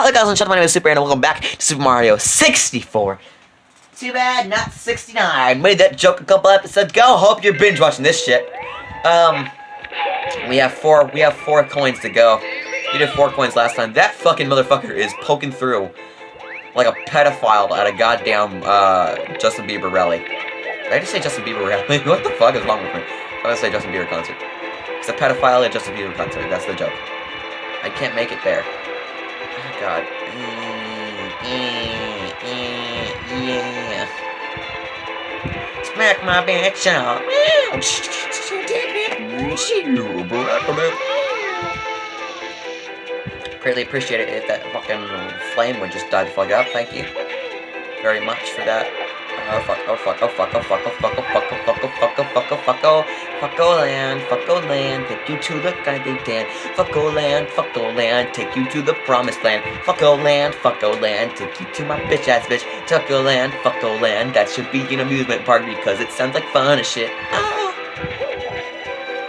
Hello guys, I'm Sean, my name is Super, and welcome back to Super Mario 64. Too bad, not 69. Made that joke a couple episodes ago. Hope you're binge watching this shit. Um, we have four. We have four coins to go. We did four coins last time. That fucking motherfucker is poking through like a pedophile at a goddamn uh, Justin Bieber rally. Did I just say Justin Bieber rally? what the fuck is wrong with me? I'm gonna say Justin Bieber concert. It's a pedophile at Justin Bieber concert. That's the joke. I can't make it there. God. Smack my bitch out. Greatly appreciate it if that fucking flame would just die the fuck out. Thank you very much for that. Oh fuck, oh fuck, oh fuck, oh fuck, oh fuck, oh fuck, oh fuck, oh fuck, oh fuck, oh fuck, oh fucko land, fucko land, take you to the guiding dan. Fucko land, fucko land, take you to the promised land. Fucko land, fucko land, take you to my bitch ass bitch. Tucko land, fucko land, that should be an amusement park because it sounds like fun as shit. Oh.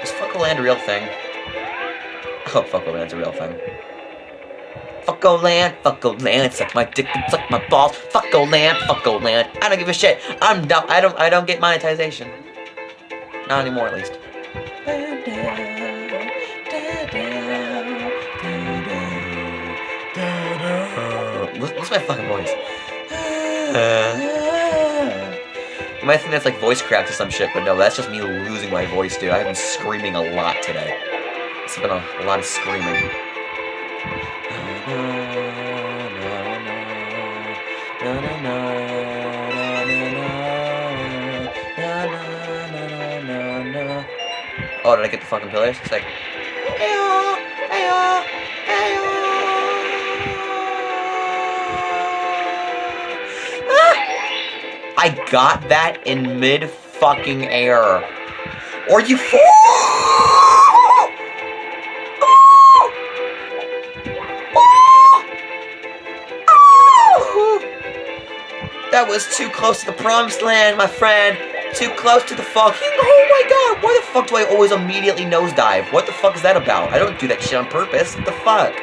Is fucko land a real thing? Hope fucko land's a real thing. Fucko land, fucko land, suck my dick and suck my balls. Fucko land, fucko land. I don't give a shit. I'm dumb. I don't. I don't get monetization. Not anymore, at least. What's my fucking voice? You might think that's like voice crack or some shit, but no, that's just me losing my voice, dude. I've been screaming a lot today. It's been a, a lot of screaming. Oh, did I get the fucking pillars? It's like! I got that in mid fucking air. Or you! That was too close to the promised land, my friend. Too close to the fucking. Oh my god, why the fuck do I always immediately nosedive? What the fuck is that about? I don't do that shit on purpose. What the fuck?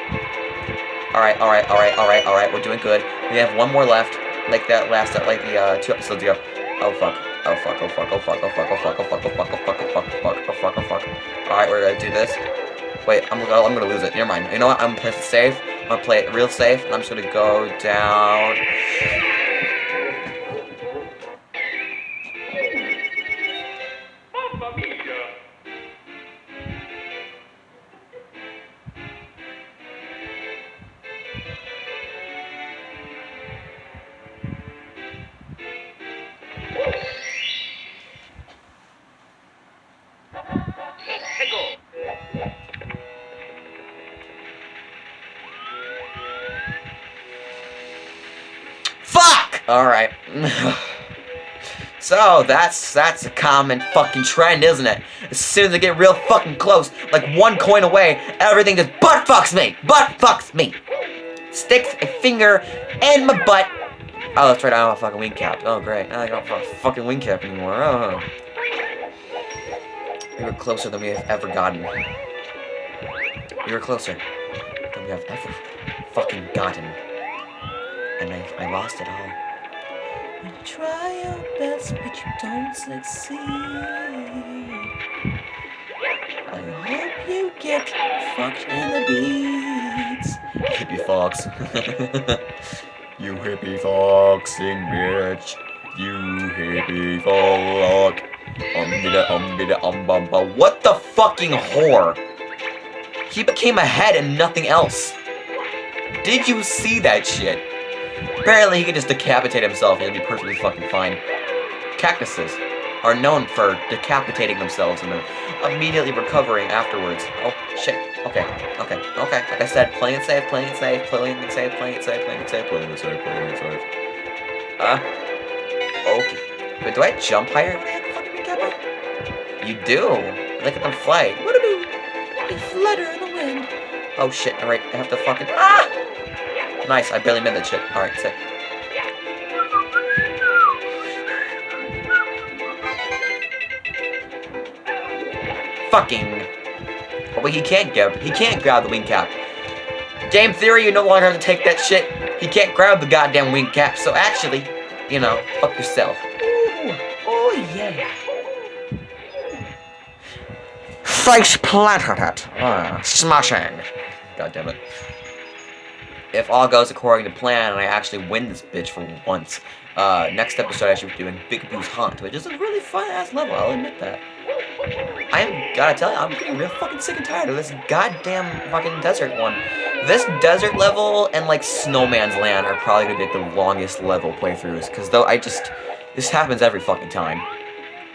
Alright, alright, alright, alright, alright. We're doing good. We have one more left. Like that last, like the uh, two episodes ago. Oh fuck. Oh fuck, oh fuck, oh fuck, oh fuck, oh fuck, oh fuck, oh fuck, oh fuck, oh fuck, oh fuck, oh fuck, oh fuck. Alright, we're gonna do this. Wait, I'm gonna, I'm gonna lose it. Never mind. You know what? I'm gonna play it safe. I'm gonna play it real safe, and I'm just gonna go down. Alright. so, that's that's a common fucking trend, isn't it? As soon as I get real fucking close, like one coin away, everything just butt fucks me! Butt fucks me! Sticks a finger in my butt. Oh, that's right, I don't have a fucking wing cap. Oh, great. I don't have a fucking wing cap anymore. Oh. We were closer than we have ever gotten. We were closer than we have ever fucking gotten. And I, I lost it all. You try your best, but you don't succeed. I hope you get fucked in the beats. Hippie fox. you hippie foxing bitch. You hippie fox. Um, bida, um, bida, um, bum, bum. What the fucking whore? He became a head and nothing else. Did you see that shit? Apparently he can just decapitate himself and he'll be perfectly fucking fine. Cactuses are known for decapitating themselves and then immediately recovering afterwards. Oh, shit. Okay, okay, okay. Like I said, playing it safe, playing it safe, playing it safe, playing it safe, playing it safe, playing it safe, playing safe. Uh, okay. Wait, do I jump higher? You do. Look at them fly. What do do? They flutter in the wind. Oh shit, alright, I have to fucking... Ah! Nice, I barely made that shit. Alright, sick. Fucking... Oh, wait, he can't grab... He can't grab the wing cap. Game theory, you no longer have to take that shit. He can't grab the goddamn wing cap, so actually, you know, fuck yourself. Ooh, oh yeah. Face planted it. Ah, smashing. God damn it. If all goes according to plan and I actually win this bitch for once, uh, next episode I should be doing Big Boo's Haunt, which is a really fun ass level, I'll admit that. I am, gotta tell you, I'm getting real fucking sick and tired of this goddamn fucking desert one. This desert level and like Snowman's Land are probably gonna be like, the longest level playthroughs, because though I just, this happens every fucking time.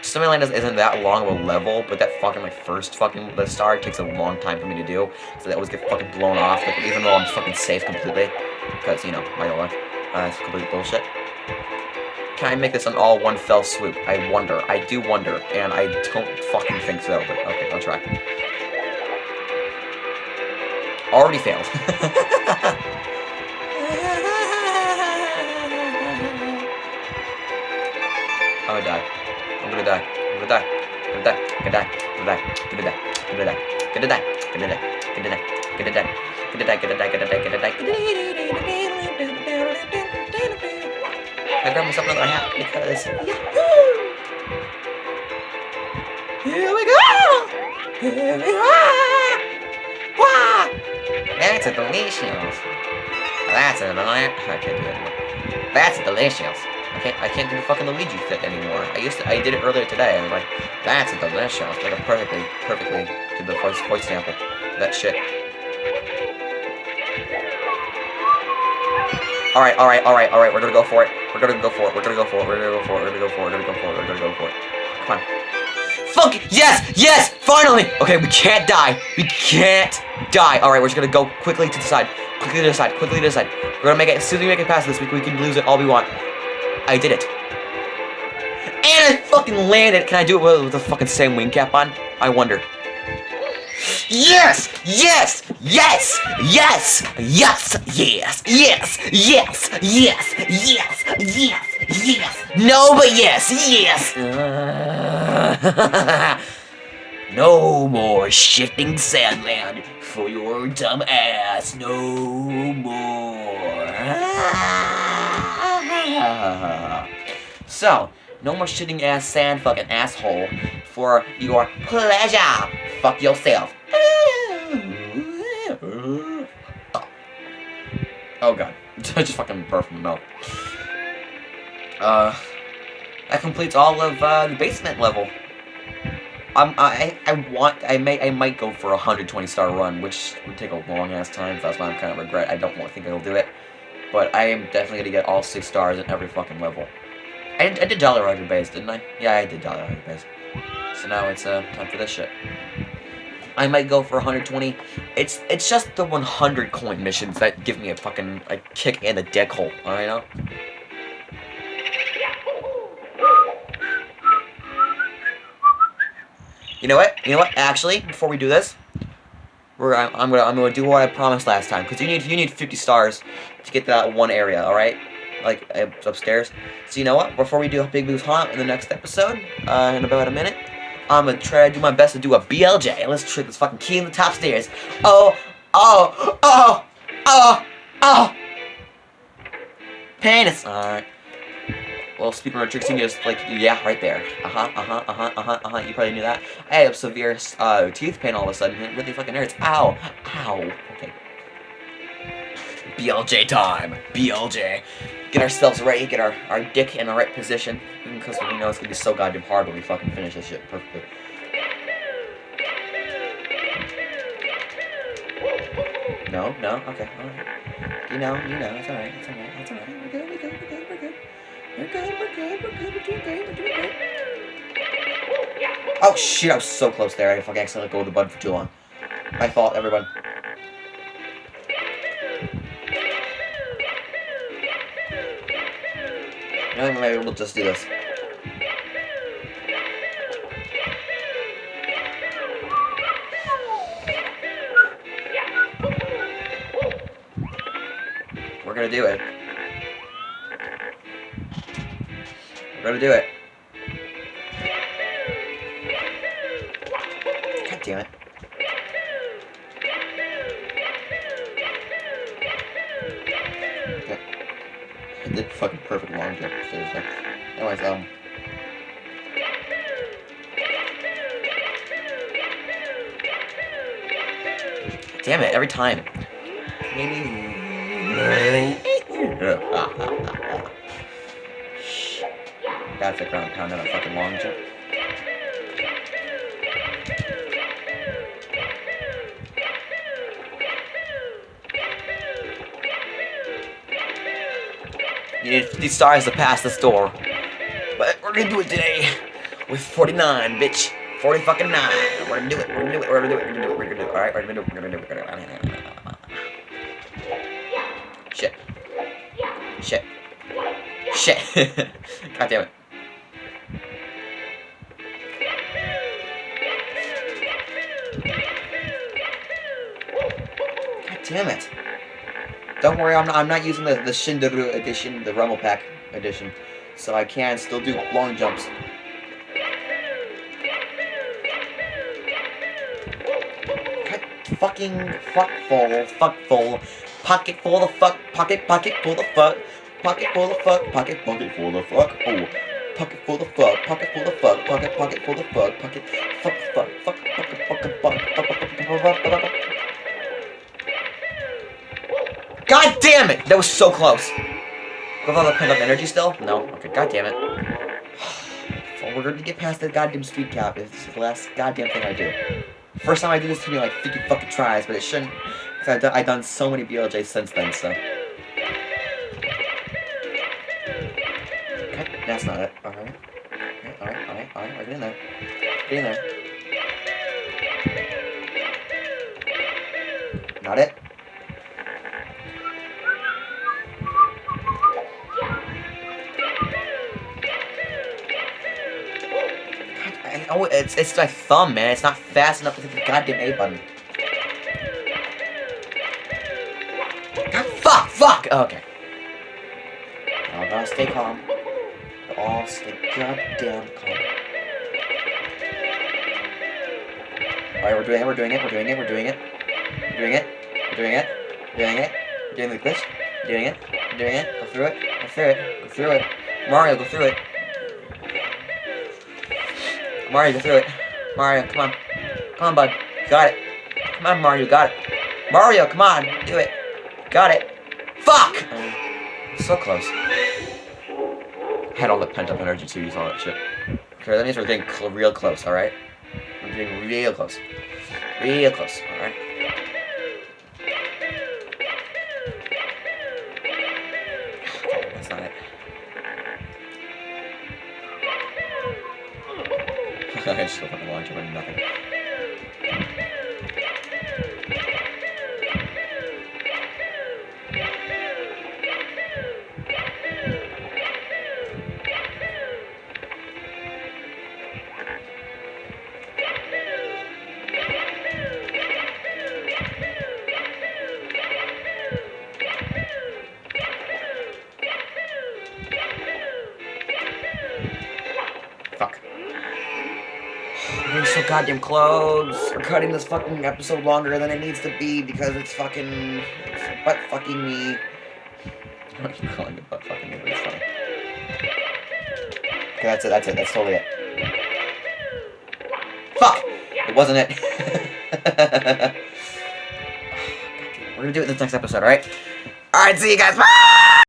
Snowman's Land isn't that long of a level, but that fucking my first fucking the star takes a long time for me to do, so that always get fucking blown off, like, even though I'm fucking safe completely, because, you know, my luck, uh, it's complete bullshit. Can I make this an all one fell swoop? I wonder. I do wonder, and I don't fucking think so, but okay, I'll try. Already failed. I'm gonna die. I'm gonna because! Here we go! Here we are! Wow! That's delicious. That's delicious. That's delicious. I can't. I can't do the fucking Luigi fit anymore. I used to. I did it earlier today. And I was like, that's a delicious. Like a perfectly, perfectly to the voice voice sample. That shit. Alright, alright, alright, alright, we're gonna go for it. We're gonna go for it. We're gonna go for it. We're gonna go for it. We're gonna go for it. We're gonna go for it. We're gonna go for it. Come on. Fuck! Yes! Yes! Finally! Okay, we can't die. We can't die. Alright, we're just gonna go quickly to the side. Quickly to the side. Quickly to the side. We're gonna make it, as soon as we make it past this, we, we can lose it all we want. I did it. And I fucking landed. Can I do it with, the fucking same wing cap on? I wonder. Yes! Yes! Yes! Yes! Yes! Yes! Yes! Yes! Yes! Yes! Yes! Yes! No, but yes! Yes! no more shifting Sand Land for your dumb ass. No more. so, no more shitting ass sand fucking asshole for your pleasure. Fuck yourself. Oh god. I just fucking burped from the mouth. Uh, that completes all of uh, the basement level. Um, I I want I may I might go for a 120 star run, which would take a long ass time. So that's why I'm kind of regret. I don't think I'll do it, but I am definitely gonna get all six stars in every fucking level. I did, I did Jolly Roger base, didn't I? Yeah, I did Dollar Roger base. So now it's uh time for this shit. I might go for 120. It's it's just the 100 coin missions that give me a fucking a kick in the dick hole. I know. You know what? You know what? Actually, before we do this, we're I'm, I'm gonna I'm gonna do what I promised last time because you need you need 50 stars to get that one area. All right, like uh, upstairs. So you know what? Before we do a Big Boo's Haunt in the next episode, uh, in about a minute, I'm gonna try to do my best to do a BLJ. Let's trick this fucking key in the top stairs. Oh, oh, oh, oh, oh. Penis. All right. Well, speaking of tricks, is like, yeah, right there. Uh-huh, uh-huh, uh-huh, uh-huh, uh-huh. You probably knew that. I have severe uh, teeth pain all of a sudden. It really fucking hurts. Ow. Ow. Okay. BLJ time. BLJ. Get ourselves ready. Get our, our dick in the right position. Because we know it's gonna be so goddamn hard when we fucking finish this shit perfectly. No, no, okay, alright. You know, you know, it's alright, it's alright, it's alright. We're good, we're good, we're good, we're good. We're good, we're good, we're good, we're doing great, we're doing great. Oh shit, I was so close there. I fucking accidentally go the button for too long. My fault, everyone. No, maybe we'll just do this. We're gonna do it. Gotta do it. God damn it. Okay. I did fucking perfect long jump, seriously. Anyways, um... Damn it, every time. Ah, ah, ah, that's a ground pound, not a fucking long jump. You need 50 stars to pass this door. But we're gonna do it today with 49, bitch. 40 fucking 9. We're gonna do it. We're gonna do it. We're gonna do it. We're gonna do it. We're gonna do it. Alright, we're gonna do it. We're gonna do it. We're gonna do it. Shit. Shit. Shit. God damn it. Damn it. Don't worry, I'm not, I'm not using the, the Shindou edition, the Rumble Pack edition. So I can still do long jumps. God fucking fuckful, fuckful, pocket full of fuck, pocket, pocket full of fuck, pocket full of fuck, pocket, pocket full of fuck, oh. Pocket full of fuck, pocket full of fuck, pocket, pocket full of fuck, pocket, fuck, fuck, fuck, fuck, fuck, fuck, fuck, fuck, fuck, fuck, fuck, fuck. God That was so close. With all the pent up energy still? No? Okay, god damn it. Well, we're gonna get past the goddamn speed cap. It's the last goddamn thing I do. First time I do this to me like 50 fucking tries, but it shouldn't. Because I've, done- I've done so many BLJs since then, so. Okay, that's not it. Alright. Alright, alright, alright, alright. Get in there. Get in there. Not it. Know it's it's my thumb, man. It's not fast enough to hit the goddamn A button. Fuck, fuck. Oh, okay. Now gotta stay calm. All stay goddamn calm. Alright, we're doing it. We're doing it. We're doing it. We're doing it. We're doing it. We're doing it. We're doing it. We're doing the glitch. We're doing it. We're doing it. Go through it. Go through it. Go through it. Mario, go through it. Mario, go through it. Mario, come on. Come on, bud. Got it. Come on, Mario, got it. Mario, come on. Do it. Got it. Fuck! So close. Had all the pent up energy to use all that shit. Okay, that means we're getting cl real close, alright? We're getting real close. Real close, alright? I just go fucking launch and nothing. Fuck. We're so goddamn close. We're cutting this fucking episode longer than it needs to be because it's fucking butt fucking me. I keep calling it butt fucking me, but it's funny. Okay, that's it, that's it, that's totally it. Fuck! It wasn't it. We're gonna do it in the next episode, alright? Alright, see you guys. Bye!